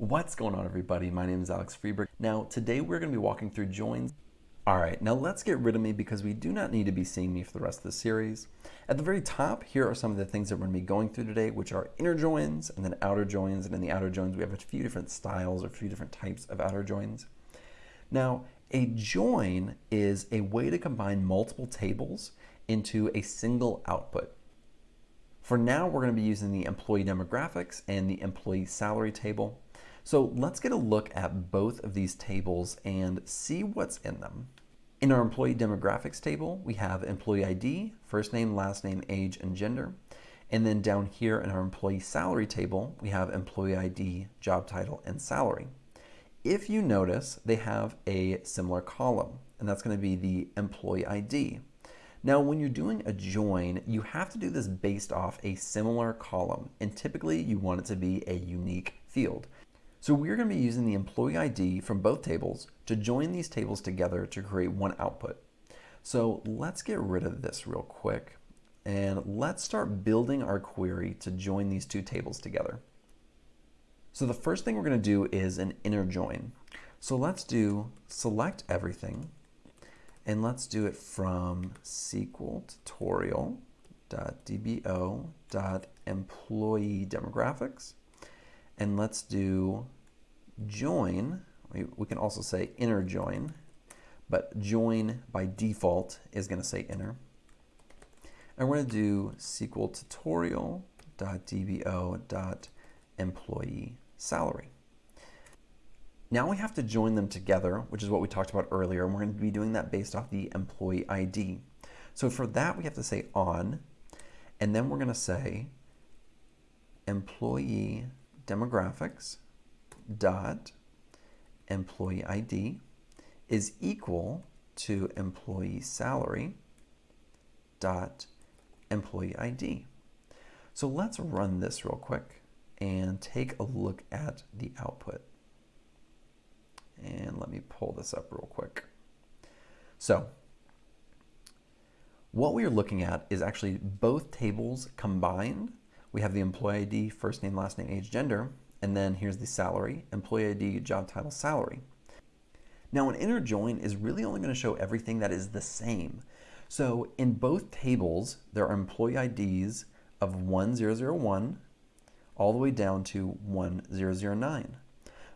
What's going on everybody? My name is Alex Freberg. Now today we're going to be walking through joins. Alright, now let's get rid of me because we do not need to be seeing me for the rest of the series. At the very top, here are some of the things that we're going to be going through today, which are inner joins and then outer joins. And in the outer joins, we have a few different styles or a few different types of outer joins. Now, a join is a way to combine multiple tables into a single output. For now, we're going to be using the employee demographics and the employee salary table. So let's get a look at both of these tables and see what's in them. In our employee demographics table, we have employee ID, first name, last name, age, and gender. And then down here in our employee salary table, we have employee ID, job title, and salary. If you notice, they have a similar column, and that's going to be the employee ID. Now, when you're doing a join, you have to do this based off a similar column, and typically you want it to be a unique field. So we're going to be using the employee ID from both tables to join these tables together to create one output. So let's get rid of this real quick, and let's start building our query to join these two tables together. So the first thing we're going to do is an inner join. So let's do select everything, and let's do it from SQL tutorial.dbo.employee demographics. And let's do join. We, we can also say inner join, but join by default is going to say inner. And we're going to do SQL tutorial.dbo.employee salary. Now we have to join them together, which is what we talked about earlier, and we're going to be doing that based off the employee ID. So for that, we have to say on, and then we're going to say employee demographics dot employee ID is equal to employee salary dot employee ID. So let's run this real quick and take a look at the output. And let me pull this up real quick. So what we are looking at is actually both tables combined. We have the employee ID, first name, last name, age, gender, and then here's the salary, employee ID, job title, salary. Now an inner join is really only going to show everything that is the same. So in both tables, there are employee IDs of 1001 all the way down to 1009.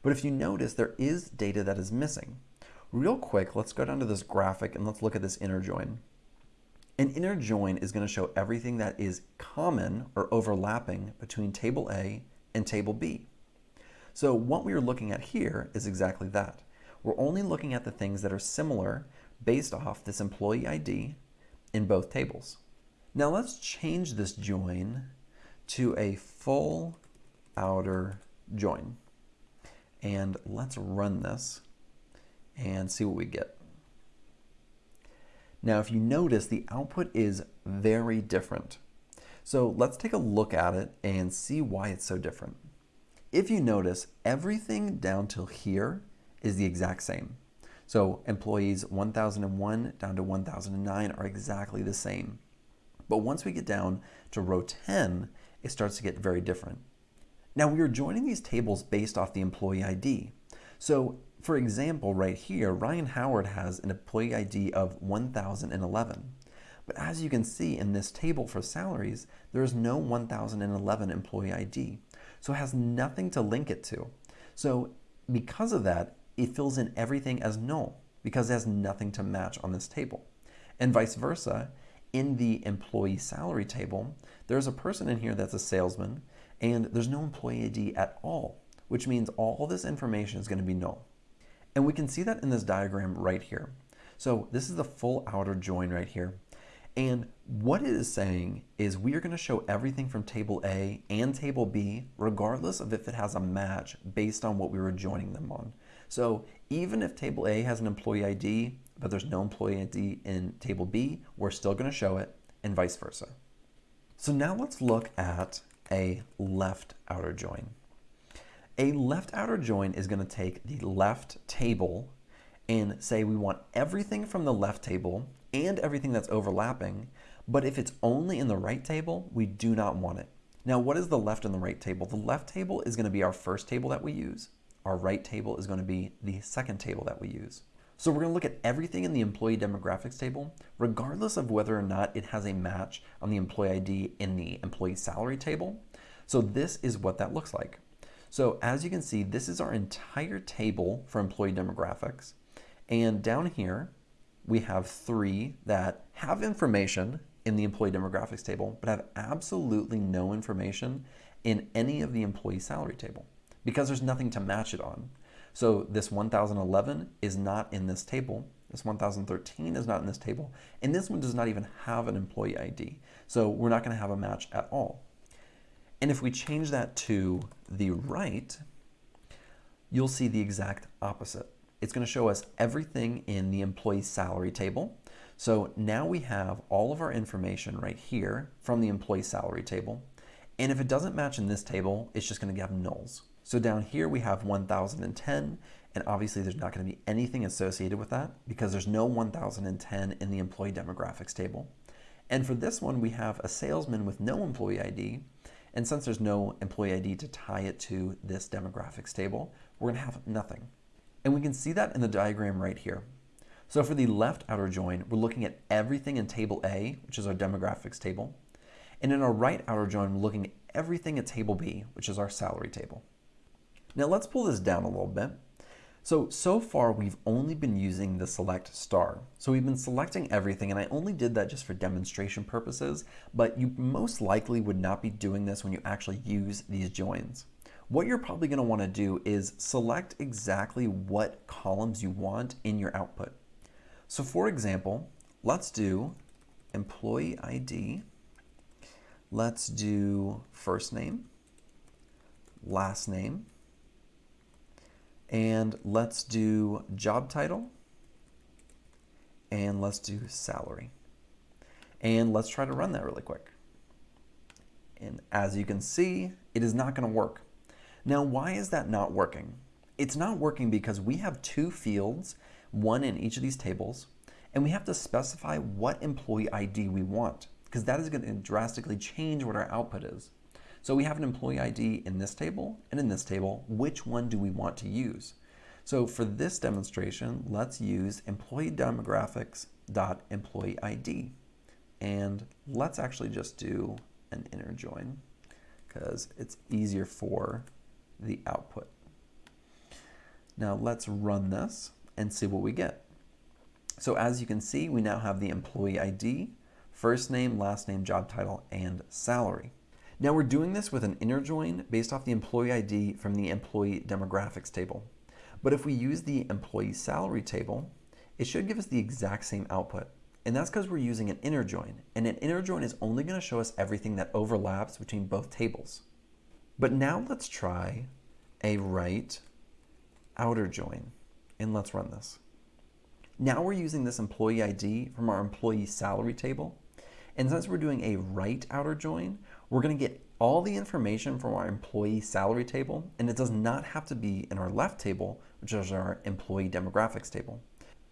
But if you notice, there is data that is missing. Real quick, let's go down to this graphic and let's look at this inner join. An inner join is going to show everything that is common or overlapping between table A and table B. So what we are looking at here is exactly that. We're only looking at the things that are similar based off this employee ID in both tables. Now let's change this join to a full outer join. And let's run this and see what we get. Now, if you notice, the output is very different. So let's take a look at it and see why it's so different. If you notice, everything down till here is the exact same. So employees 1001 down to 1009 are exactly the same. But once we get down to row 10, it starts to get very different. Now we are joining these tables based off the employee ID. So for example, right here, Ryan Howard has an employee ID of 1011. But as you can see in this table for salaries, there is no 1011 employee ID. So it has nothing to link it to. So because of that, it fills in everything as null because it has nothing to match on this table. And vice versa, in the employee salary table, there's a person in here that's a salesman and there's no employee ID at all, which means all this information is going to be null. And we can see that in this diagram right here. So this is the full outer join right here. And what it is saying is we are going to show everything from table A and table B, regardless of if it has a match based on what we were joining them on. So even if table A has an employee ID, but there's no employee ID in table B, we're still going to show it and vice versa. So now let's look at a left outer join. A left outer join is going to take the left table and say we want everything from the left table and everything that's overlapping, but if it's only in the right table, we do not want it. Now, what is the left and the right table? The left table is going to be our first table that we use. Our right table is going to be the second table that we use. So we're going to look at everything in the employee demographics table, regardless of whether or not it has a match on the employee ID in the employee salary table. So this is what that looks like. So as you can see, this is our entire table for employee demographics. And down here, we have three that have information in the employee demographics table, but have absolutely no information in any of the employee salary table because there's nothing to match it on. So this 1011 is not in this table. This 1013 is not in this table. And this one does not even have an employee ID. So we're not going to have a match at all. And if we change that to the right, you'll see the exact opposite. It's going to show us everything in the employee salary table. So now we have all of our information right here from the employee salary table. And if it doesn't match in this table, it's just going to have nulls. So down here we have 1010, and obviously there's not going to be anything associated with that because there's no 1010 in the employee demographics table. And for this one, we have a salesman with no employee ID. And since there's no employee ID to tie it to this demographics table, we're to have nothing. And we can see that in the diagram right here. So for the left outer join, we're looking at everything in table A, which is our demographics table. And in our right outer join, we're looking at everything at table B, which is our salary table. Now let's pull this down a little bit. So, so far we've only been using the select star. So we've been selecting everything and I only did that just for demonstration purposes, but you most likely would not be doing this when you actually use these joins. What you're probably gonna wanna do is select exactly what columns you want in your output. So for example, let's do employee ID. Let's do first name, last name, and let's do job title, and let's do salary. And let's try to run that really quick. And as you can see, it is not going to work. Now, why is that not working? It's not working because we have two fields one in each of these tables, and we have to specify what employee ID we want, because that is going to drastically change what our output is. So we have an employee ID in this table and in this table. Which one do we want to use? So for this demonstration, let's use employee demographics dot employee ID. And let's actually just do an inner join because it's easier for the output. Now let's run this and see what we get. So as you can see, we now have the employee ID, first name, last name, job title, and salary. Now we're doing this with an inner join based off the employee ID from the employee demographics table. But if we use the employee salary table, it should give us the exact same output. And that's because we're using an inner join. And an inner join is only going to show us everything that overlaps between both tables. But now let's try a right outer join. And let's run this. Now we're using this employee ID from our employee salary table. And since we're doing a right outer join, we're going to get all the information from our employee salary table, and it does not have to be in our left table, which is our employee demographics table.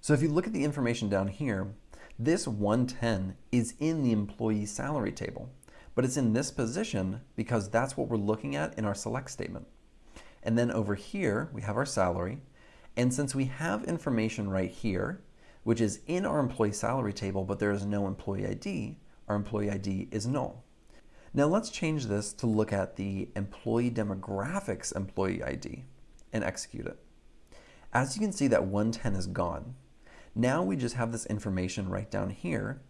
So if you look at the information down here, this 110 is in the employee salary table, but it's in this position because that's what we're looking at in our select statement. And then over here, we have our salary, and since we have information right here, which is in our employee salary table, but there is no employee ID, our employee ID is null. Now let's change this to look at the employee demographics employee ID and execute it. As you can see that 110 is gone. Now we just have this information right down here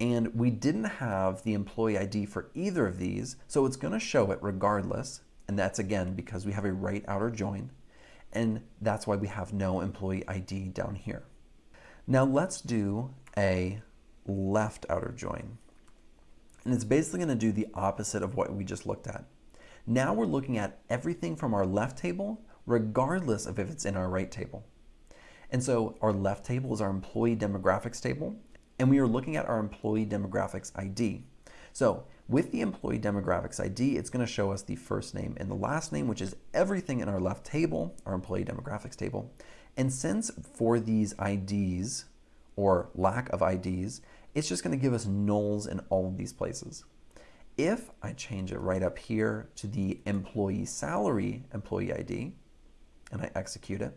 and we didn't have the employee ID for either of these, so it's gonna show it regardless. And that's again because we have a right outer join and that's why we have no employee ID down here. Now let's do a left outer join. And it's basically going to do the opposite of what we just looked at. Now we're looking at everything from our left table, regardless of if it's in our right table. And so our left table is our employee demographics table, and we are looking at our employee demographics ID. So with the employee demographics ID, it's going to show us the first name and the last name, which is everything in our left table, our employee demographics table. And since for these IDs, or lack of IDs, it's just going to give us nulls in all of these places. If I change it right up here to the employee salary employee ID and I execute it,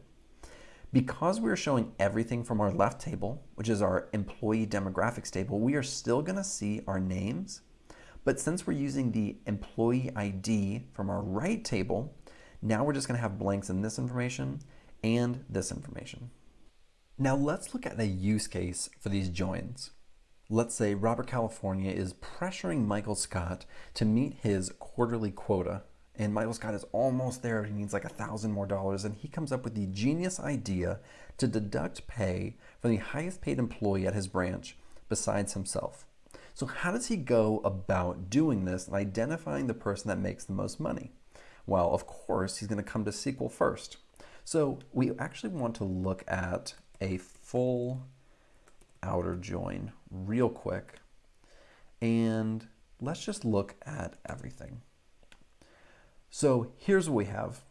because we are showing everything from our left table, which is our employee demographics table, we are still going to see our names. But since we're using the employee ID from our right table, now we're just going to have blanks in this information and this information. Now let's look at the use case for these joins. Let's say Robert California is pressuring Michael Scott to meet his quarterly quota. And Michael Scott is almost there. He needs like a thousand more dollars. And he comes up with the genius idea to deduct pay from the highest paid employee at his branch besides himself. So, how does he go about doing this and identifying the person that makes the most money? Well, of course, he's going to come to SQL first. So, we actually want to look at a full outer join real quick. And let's just look at everything. So here's what we have.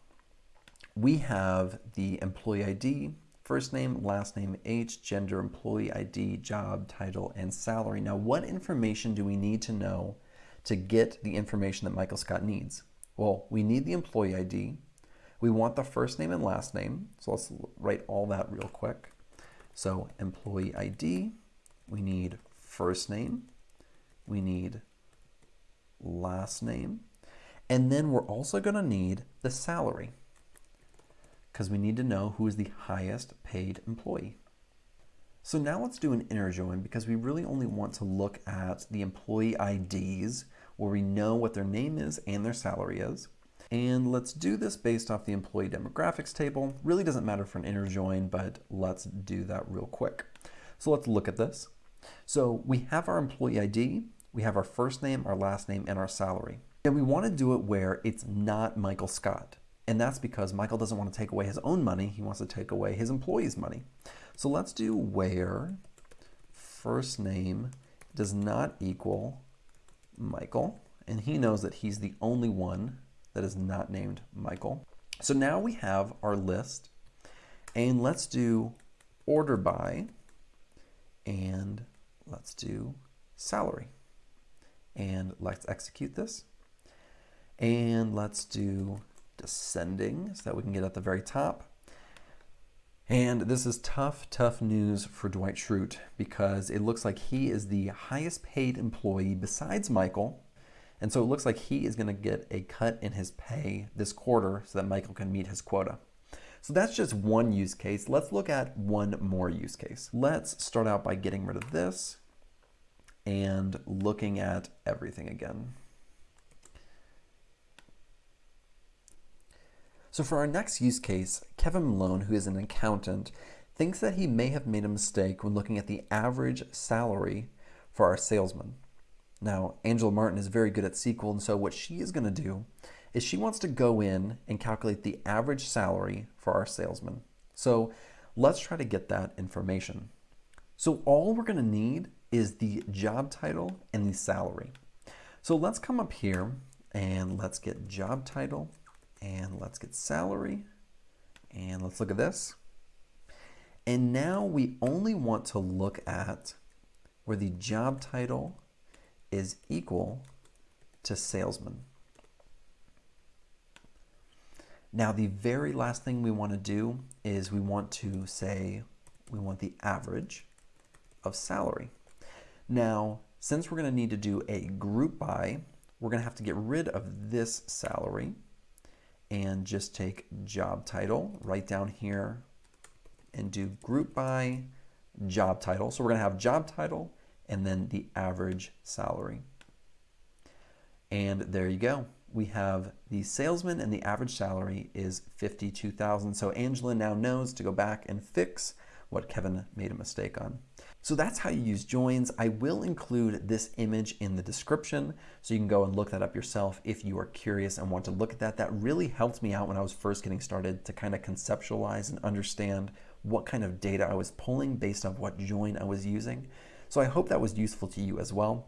We have the employee ID, first name, last name, age, gender, employee ID, job, title, and salary. Now, what information do we need to know to get the information that Michael Scott needs? Well, we need the employee ID. We want the first name and last name. So let's write all that real quick. So employee ID, we need first name, we need last name, and then we're also going to need the salary because we need to know who is the highest paid employee. So now let's do an inner join because we really only want to look at the employee IDs where we know what their name is and their salary is. And let's do this based off the employee demographics table. Really doesn't matter for an inner join, but let's do that real quick. So let's look at this. So we have our employee ID, we have our first name, our last name, and our salary. And we want to do it where it's not Michael Scott. And that's because Michael doesn't want to take away his own money, he wants to take away his employee's money. So let's do where first name does not equal Michael. And he knows that he's the only one that is not named Michael. So now we have our list. And let's do order by and let's do salary. And let's execute this. And let's do descending so that we can get at the very top. And this is tough, tough news for Dwight Schrute because it looks like he is the highest paid employee besides Michael. And so it looks like he is going to get a cut in his pay this quarter so that Michael can meet his quota. So that's just one use case. Let's look at one more use case. Let's start out by getting rid of this and looking at everything again. So for our next use case, Kevin Malone, who is an accountant, thinks that he may have made a mistake when looking at the average salary for our salesman. Now, Angela Martin is very good at SQL, and so what she is going to do is she wants to go in and calculate the average salary for our salesman. So let's try to get that information. So all we're going to need is the job title and the salary. So let's come up here and let's get job title and let's get salary and let's look at this. And now we only want to look at where the job title is equal to salesman. Now, the very last thing we want to do is we want to say we want the average of salary. Now, since we're going to need to do a group by, we're going to have to get rid of this salary and just take job title right down here and do group by job title. So we're going to have job title and then the average salary. And there you go we have the salesman and the average salary is 52,000. So Angela now knows to go back and fix what Kevin made a mistake on. So that's how you use joins. I will include this image in the description so you can go and look that up yourself if you are curious and want to look at that. That really helped me out when I was first getting started to kind of conceptualize and understand what kind of data I was pulling based on what join I was using. So I hope that was useful to you as well.